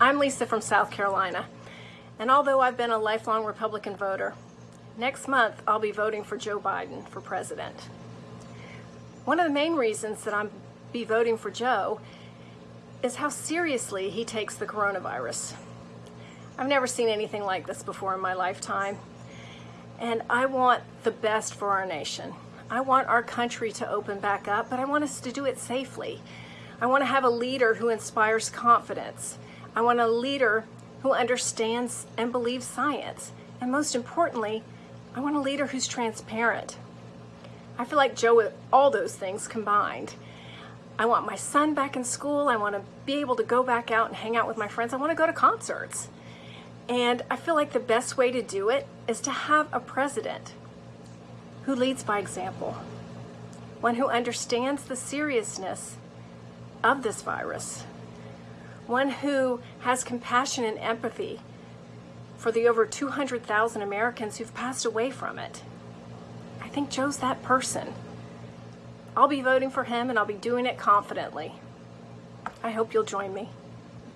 I'm Lisa from South Carolina, and although I've been a lifelong Republican voter, next month I'll be voting for Joe Biden for president. One of the main reasons that I'm be voting for Joe is how seriously he takes the coronavirus. I've never seen anything like this before in my lifetime, and I want the best for our nation. I want our country to open back up, but I want us to do it safely. I want to have a leader who inspires confidence I want a leader who understands and believes science. And most importantly, I want a leader who's transparent. I feel like Joe with all those things combined. I want my son back in school. I want to be able to go back out and hang out with my friends. I want to go to concerts. And I feel like the best way to do it is to have a president who leads by example, one who understands the seriousness of this virus, one who has compassion and empathy for the over 200,000 Americans who've passed away from it. I think Joe's that person. I'll be voting for him and I'll be doing it confidently. I hope you'll join me.